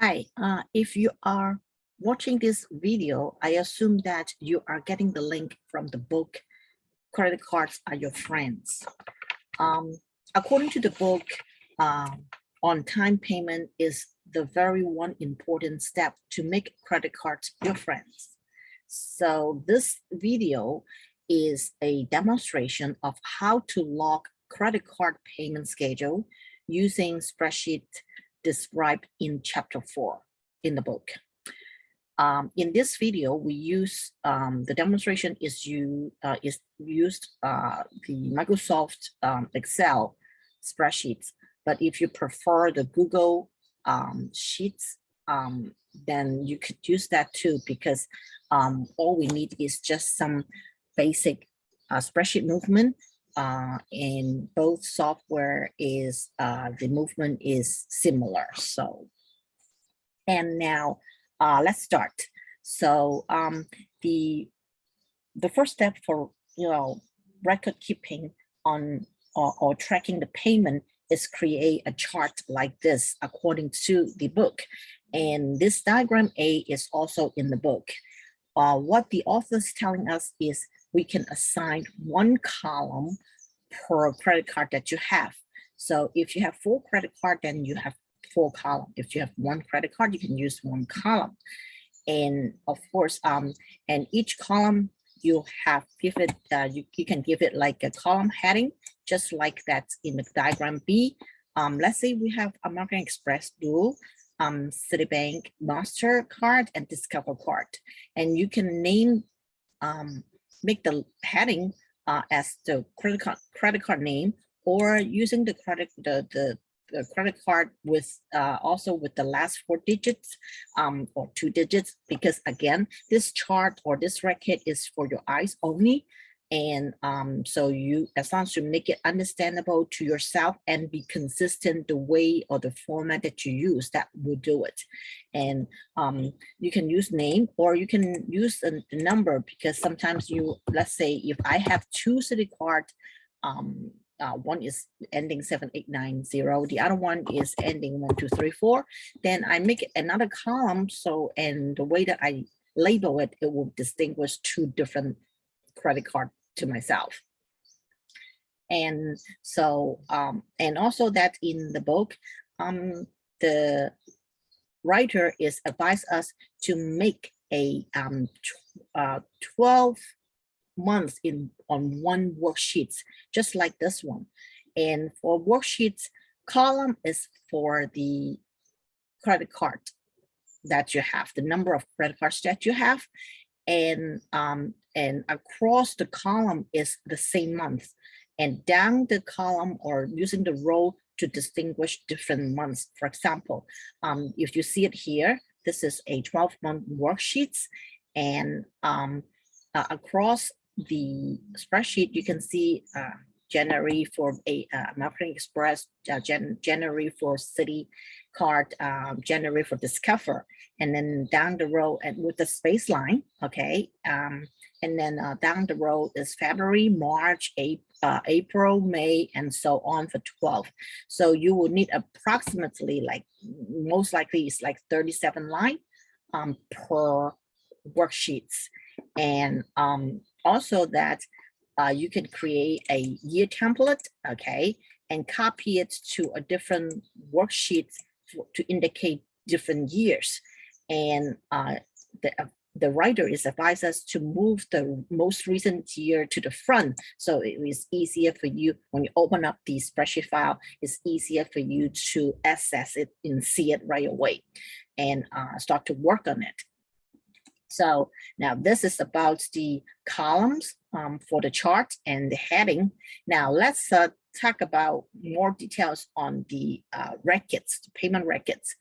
Hi, uh, if you are watching this video, I assume that you are getting the link from the book, Credit Cards Are Your Friends. Um, according to the book, um, on-time payment is the very one important step to make credit cards your friends. So this video is a demonstration of how to log credit card payment schedule using spreadsheet described in chapter four in the book. Um, in this video, we use um, the demonstration is you uh, is used uh, the Microsoft um, Excel spreadsheets. But if you prefer the Google um, Sheets, um, then you could use that too because um, all we need is just some basic uh, spreadsheet movement uh, in both software is uh, the movement is similar. So, and now uh, let's start. So um, the the first step for you know record keeping on or, or tracking the payment is create a chart like this according to the book. And this diagram A is also in the book. Uh, what the author is telling us is we can assign one column per credit card that you have. So if you have four credit card, then you have four column. If you have one credit card, you can use one column. And of course, um, and each column you have give it, uh, you, you can give it like a column heading, just like that in the diagram B. Um, let's say we have American Express Dual, um, Citibank MasterCard and Discover card. And you can name, um, make the heading uh, as the credit card credit card name or using the credit the the, the credit card with uh, also with the last four digits um, or two digits because again this chart or this record is for your eyes only and um, so you, as long as you make it understandable to yourself and be consistent the way or the format that you use, that will do it. And um, you can use name or you can use a, number because sometimes you, let's say if I have two city card, um, uh, one is ending 7890, the other one is ending 1234, then I make another column. So, and the way that I label it, it will distinguish two different credit card to myself. And so, um, and also that in the book, um, the writer is advise us to make a um, uh, 12 months in on one worksheet, just like this one. And for worksheets, column is for the credit card that you have, the number of credit cards that you have and um, and across the column is the same month and down the column or using the row to distinguish different months. For example, um, if you see it here, this is a 12 month worksheets and um, uh, across the spreadsheet, you can see uh, January for a uh, American Express, uh, Jan January for Citi Card, um, January for Discover, and then down the road and with the space line, okay, um, and then uh, down the road is February, March, April, uh, April, May, and so on for 12. So you will need approximately like, most likely it's like 37 line um, per worksheets. And um, also that uh, you can create a year template, okay, and copy it to a different worksheet to indicate different years. And uh, the, uh, the writer is advised us to move the most recent year to the front. So it is easier for you when you open up the spreadsheet file, it's easier for you to access it and see it right away and uh, start to work on it. So now this is about the columns um, for the chart and the heading. Now let's uh, talk about more details on the uh, records, the payment records.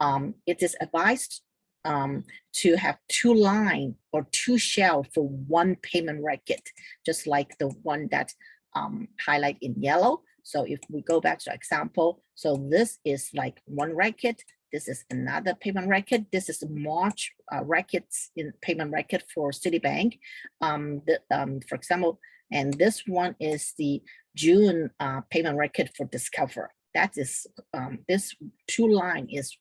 Um, it is advised um, to have two line or two shell for one payment record, just like the one that um, highlight in yellow. So if we go back to example, so this is like one record, this is another payment record. This is March uh, records in payment record for Citibank. Um, the, um, for example, and this one is the June uh, payment record for Discover. That is, um, this two line is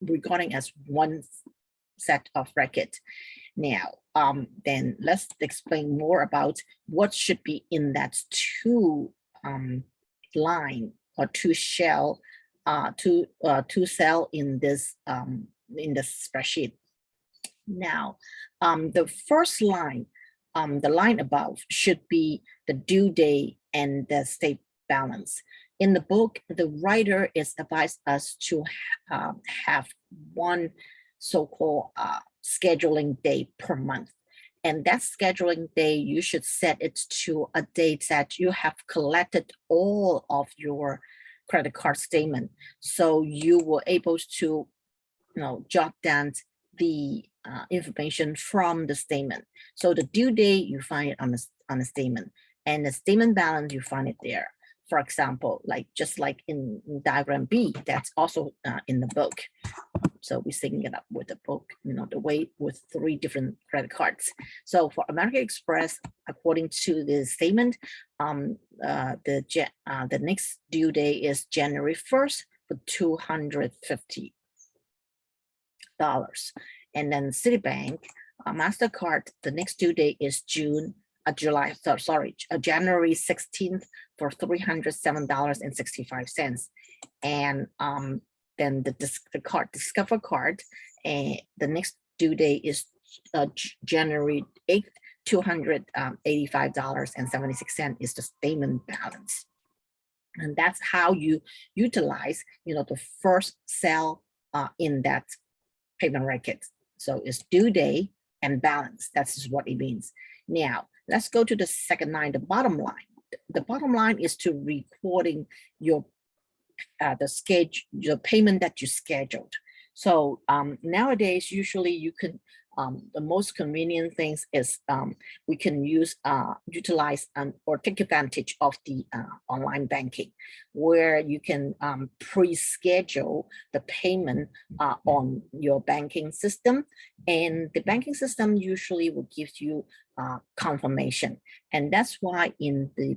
regarding as one set of record. Now, um, then let's explain more about what should be in that two um, line or two shell, uh, two uh, two cell in this um, in the spreadsheet. Now, um, the first line, um, the line above should be the due date and the state balance. In the book, the writer is advised us to uh, have one so-called uh, scheduling day per month. And that scheduling day, you should set it to a date that you have collected all of your credit card statement. So you were able to, you know, jot down the uh, information from the statement. So the due date, you find it on the, on the statement and the statement balance, you find it there. For example, like just like in, diagram B, that's also uh, in the book. So we're syncing it up with the book, you know, the way with three different credit cards. So for American Express, according to the statement, um, uh, the uh, the next due date is January 1st for 250 dollars. And then Citibank, uh, MasterCard, the next due date is June, uh, July, so, sorry, uh, January 16th for $307.65. And um, then the, the card, Discover card, and the next due date is uh, January 8th, $285.76 um, is the statement balance. And that's how you utilize, you know, the first cell uh, in that payment record. So it's due date and balance. That's what it means. Now, let's go to the second line, the bottom line. The bottom line is to recording your uh, the schedule, the payment that you scheduled. So um, nowadays, usually you can, um, the most convenient things is um, we can use, uh, utilize um, or take advantage of the uh, online banking, where you can um, pre-schedule the payment uh, on your banking system. And the banking system usually will give you uh, confirmation. And that's why in the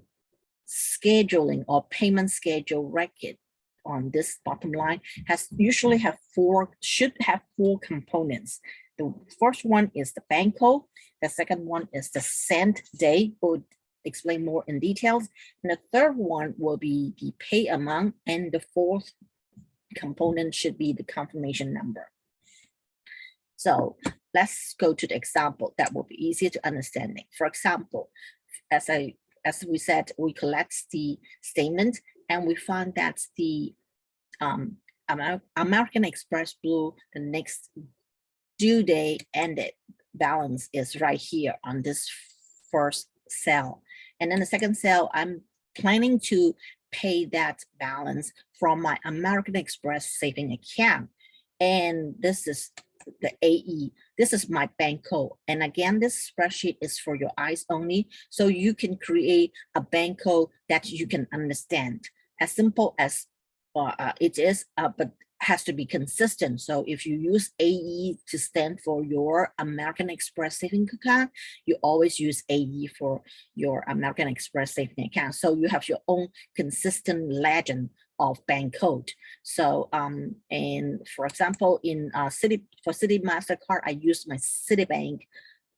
scheduling or payment schedule record, on this bottom line has usually have four, should have four components. The first one is the bank code. The second one is the send date. We'll explain more in details. And the third one will be the pay amount. And the fourth component should be the confirmation number. So let's go to the example that will be easier to understanding. For example, as I as we said, we collect the statement and we found that the um, American Express Blue, the next due date ended balance is right here on this first cell. And then the second cell, I'm planning to pay that balance from my American Express saving account. And this is the AE. This is my bank code. And again, this spreadsheet is for your eyes only. So you can create a bank code that you can understand as simple as uh, uh, it is, uh, but has to be consistent. So if you use AE to stand for your American Express saving account, you always use AE for your American Express saving account. So you have your own consistent legend of bank code. So, um, and for example, in uh, Citi for Citi Mastercard, I use my Citibank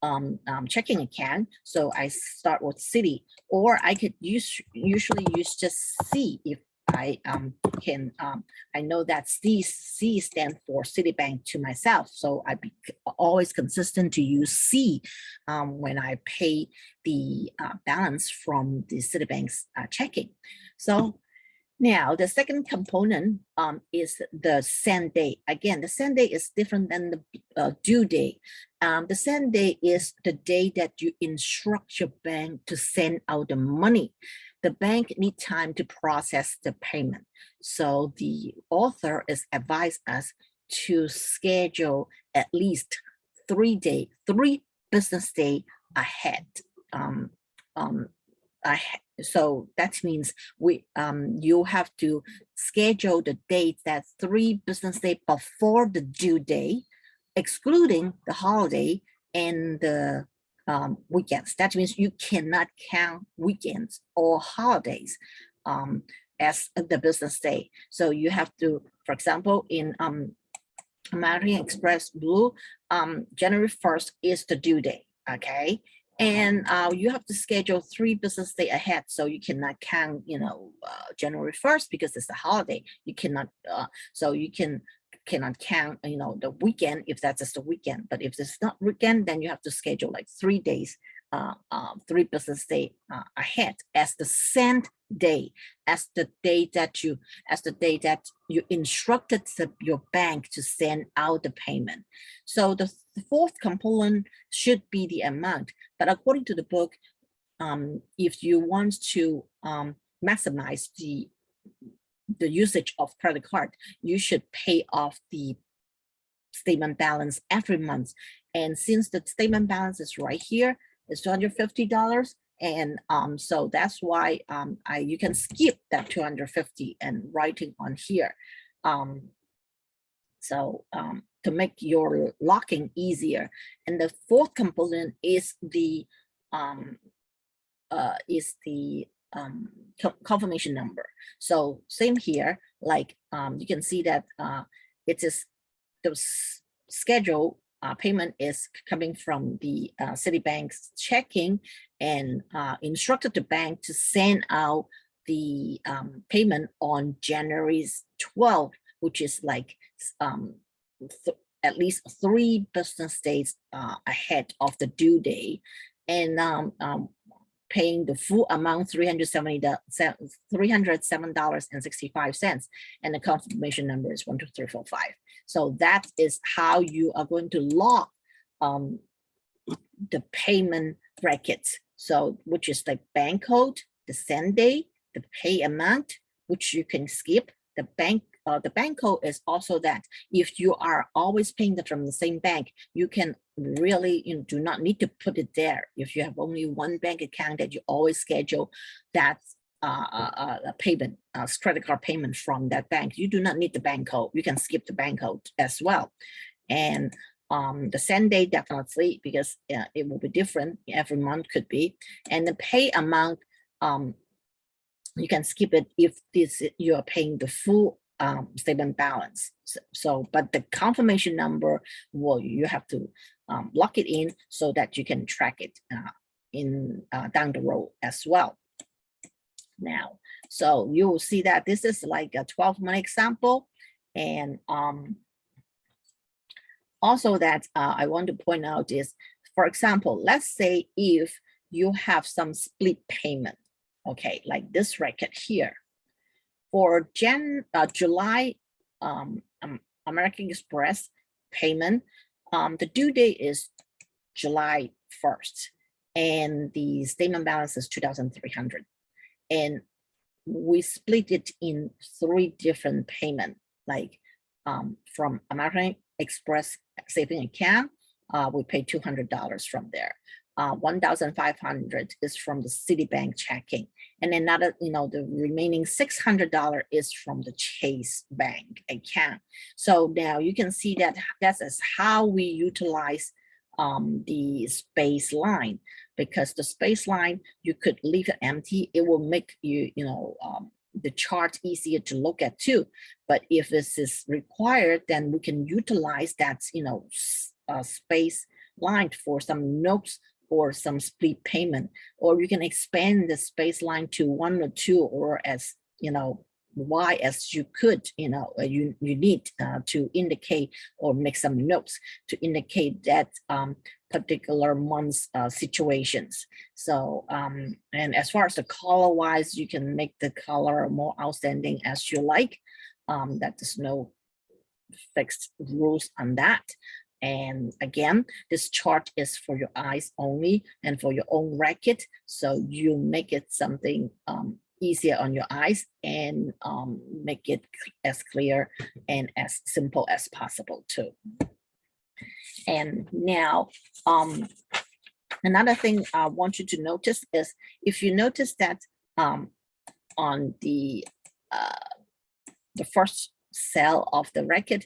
um, um, checking account. So I start with city, or I could use usually use just C if I um, can, um, I know that C, C stands for Citibank to myself. So I be always consistent to use C um, when I pay the uh, balance from the Citibank's uh, checking. So now, the second component um, is the send date. Again, the send date is different than the uh, due date. Um, the send date is the day that you instruct your bank to send out the money. The bank need time to process the payment. So the author is advised us to schedule at least three day, three business day ahead. Um, um, I, so that means we um, you have to schedule the date that three business day before the due day, excluding the holiday and the um, weekends. That means you cannot count weekends or holidays um, as the business day. So you have to, for example, in um, American Express Blue, um, January 1st is the due date, okay? And uh, you have to schedule three business day ahead, so you cannot count, you know, uh, January 1st because it's a holiday. You cannot, uh, so you can cannot count, you know, the weekend if that's just the weekend. But if it's not weekend, then you have to schedule like three days uh, uh, three business day uh, ahead as the send day, as the day that you, as the day that you instructed the, your bank to send out the payment. So the, the fourth component should be the amount, but according to the book, um, if you want to um, maximize the the usage of credit card, you should pay off the statement balance every month. And since the statement balance is right here, it's $250. And um, so that's why um, I you can skip that 250 and writing on here. Um, so um, to make your locking easier. And the fourth component is the um, uh, is the um, confirmation number. So same here, like um, you can see that uh, it is the schedule uh, payment is coming from the uh, Citibank's checking and uh, instructed the bank to send out the um, payment on January 12th, which is like um, at least three business days uh, ahead of the due date. And um, um, paying the full amount, $307.65, and the confirmation number is 12345. So that is how you are going to log um, the payment brackets. So which is the bank code, the send date, the pay amount, which you can skip, the bank uh, the bank code is also that if you are always paying the, from the same bank, you can really you know, do not need to put it there. If you have only one bank account that you always schedule that uh, uh, payment, credit card payment from that bank, you do not need the bank code. You can skip the bank code as well. And um, the send date definitely because uh, it will be different every month could be. And the pay amount, um, you can skip it if this you are paying the full um, statement balance. So, so, but the confirmation number, well, you have to um, lock it in so that you can track it uh, in uh, down the road as well. Now, so you will see that this is like a 12 month example. And um, also that uh, I want to point out is, for example, let's say if you have some split payment, okay, like this record here, for Jan, uh, July um, um, American Express payment, um, the due date is July 1st and the statement balance is 2,300. And we split it in three different payment, like um, from American Express saving account, uh, we pay $200 from there uh, 1,500 is from the Citibank checking. And another, you know, the remaining $600 is from the Chase Bank account. So now you can see that that is how we utilize um, the space line because the space line, you could leave it empty. It will make you, you know, um, the chart easier to look at too. But if this is required, then we can utilize that, you know, uh, space line for some notes or some split payment, or you can expand the space line to one or two or as, you know, why as you could, you know, uh, you, you need uh, to indicate or make some notes to indicate that um, particular month's uh, situations. So, um, and as far as the color wise, you can make the color more outstanding as you like. Um, that there's no fixed rules on that. And again, this chart is for your eyes only and for your own record. So you make it something um, easier on your eyes and um, make it as clear and as simple as possible too. And now, um, another thing I want you to notice is if you notice that um, on the uh, the first cell of the record,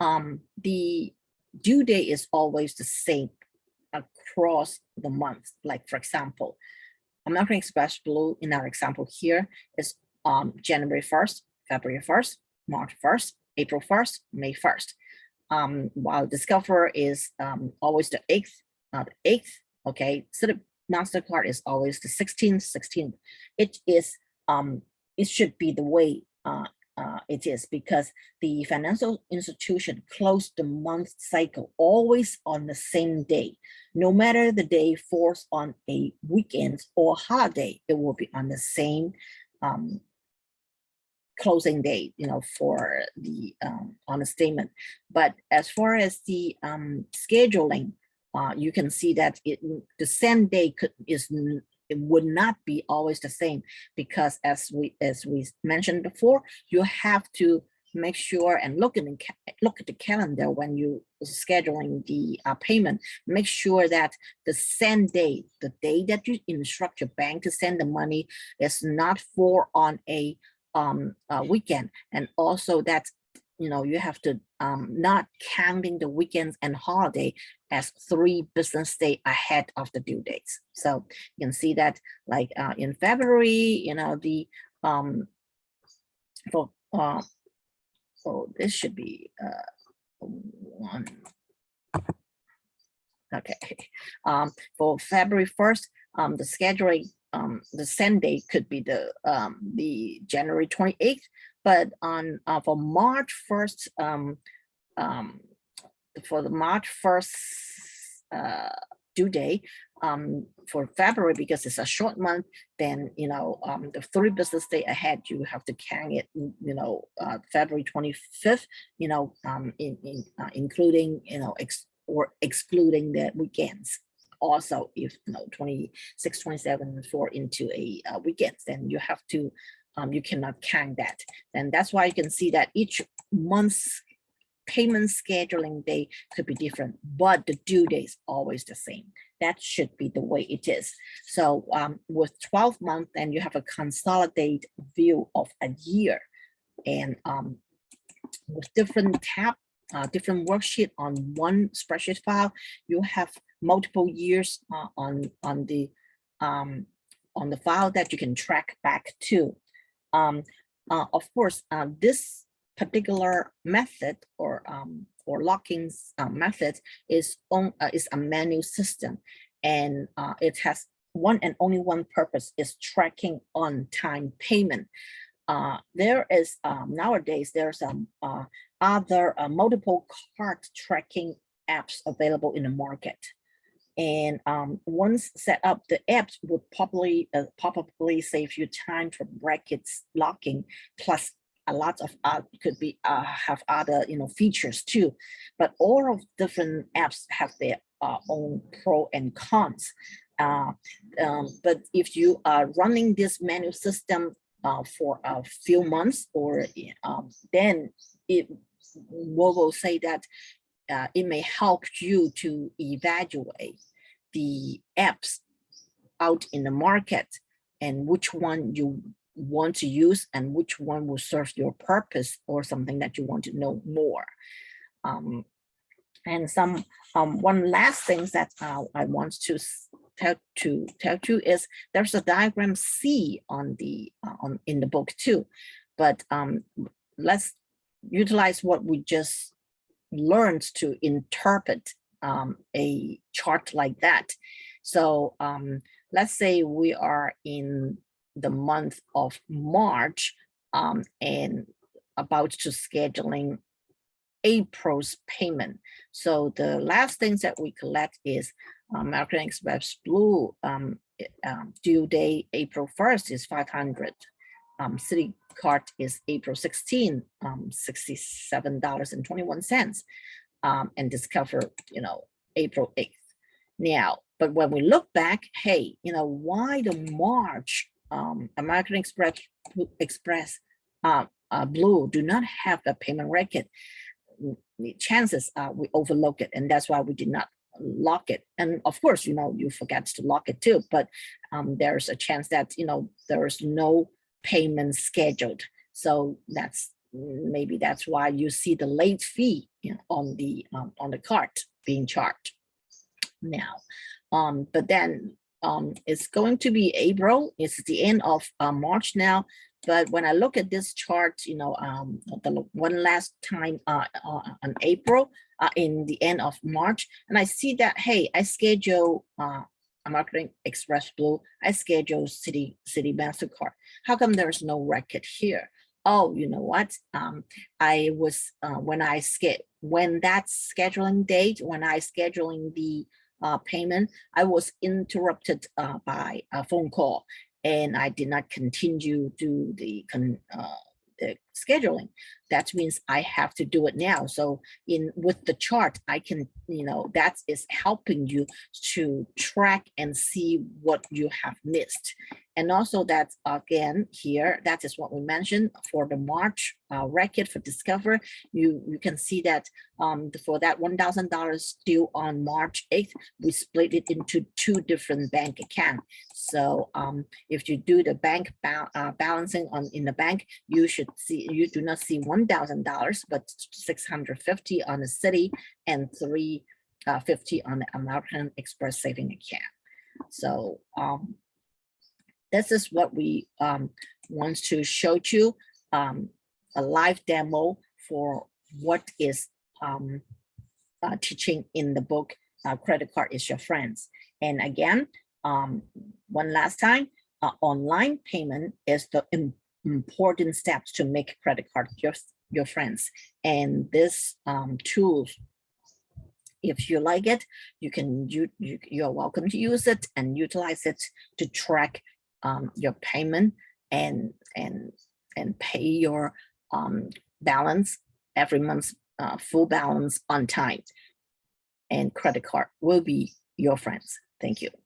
um, the due date is always the same across the month. Like for example, American Express Blue in our example here is um, January 1st, February 1st, March 1st, April 1st, May 1st. um, while Discover is um, always the eighth, uh, the eighth, okay, Citi MasterCard is always the 16th, 16th. It is, um, it should be the way uh, uh, it is because the financial institution closed the month cycle always on the same day. No matter the day falls on a weekend or holiday, it will be on the same um, closing date, you know, for the um, on the statement. But as far as the um, scheduling, uh, you can see that it the same day could is it would not be always the same because as we as we mentioned before, you have to make sure and look in the look at the calendar when you scheduling the uh, payment. Make sure that the same day, the day that you instruct your bank to send the money, is not for on a um weekend, and also that you know you have to um not counting the weekends and holiday as three business day ahead of the due dates. So you can see that like uh, in February, you know, the um for uh so this should be uh one okay um for February 1st um the scheduling um the send date could be the um the January 28th but on uh, for March 1st um um for the March 1st uh, due date um, for February, because it's a short month, then, you know, um, the three business day ahead, you have to count it, you know, uh, February 25th, you know, um, in, in uh, including, you know, ex or excluding the weekends. Also, if, you know, 26, 27 fall into a uh, weekends, then you have to, um, you cannot count that. And that's why you can see that each month's payment scheduling day could be different, but the due date is always the same. That should be the way it is. So um, with 12 months, then you have a consolidated view of a year. And um, with different tab, uh, different worksheet on one spreadsheet file, you have multiple years uh, on, on the um, on the file that you can track back to. Um, uh, of course, uh, this particular method or um, or locking uh, method is on uh, is a manual system, and uh, it has one and only one purpose is tracking on time payment. Uh, there is um, nowadays there's uh, other multiple card tracking apps available in the market. And um, once set up, the apps would probably uh, probably save you time for brackets locking plus a lot of uh, could be uh, have other you know features too, but all of different apps have their uh, own pro and cons. Uh, um, but if you are running this manual system uh, for a few months, or um, then it will say that uh, it may help you to evaluate the apps out in the market and which one you want to use and which one will serve your purpose or something that you want to know more. Um, and some um, one last thing that uh, I want to tell to tell you is there's a diagram C on the uh, on in the book too, but um, let's utilize what we just learned to interpret um, a chart like that. So um, let's say we are in the month of March um, and about to scheduling April's payment. So the last things that we collect is um, American Express Blue um, um, due date April 1st is 500. Um, Citi Card is April 16, um, $67.21. Um, and Discover, you know, April 8th. Now, but when we look back, hey, you know, why the March um, American Express Express uh, uh, Blue do not have the payment record, the chances are we overlook it, and that's why we did not lock it. And of course, you know, you forget to lock it too, but um, there's a chance that, you know, there's no payment scheduled. So that's maybe that's why you see the late fee on the um, on the card being charged now. Um, but then um, it's going to be April. It's the end of uh, March now. But when I look at this chart, you know, um, the one last time uh, uh, on April, uh, in the end of March, and I see that, hey, I schedule American Express Blue, I schedule Citi Citi MasterCard. How come there's no record here? Oh, you know what? Um, I was uh, when I ske when that scheduling date, when I scheduling the uh, payment, I was interrupted uh, by a phone call, and I did not continue to the con, uh, the scheduling. That means I have to do it now. So in with the chart, I can you know that is helping you to track and see what you have missed. And also that again here, that is what we mentioned for the March uh, record for Discover. You you can see that um, for that one thousand dollars due on March eighth, we split it into two different bank accounts. So um, if you do the bank ba- uh, balancing on in the bank, you should see you do not see one thousand dollars, but six hundred fifty on the city and three uh, on the American Express saving account. So um, this is what we um, want to show you um, a live demo for what is um, uh, teaching in the book uh, credit card is your friends and again um, one last time uh, online payment is the important steps to make credit card your your friends. And this um, tools if you like it you can you, you you're welcome to use it and utilize it to track um, your payment and and and pay your um, balance every month uh, full balance on time. And credit card will be your friends. Thank you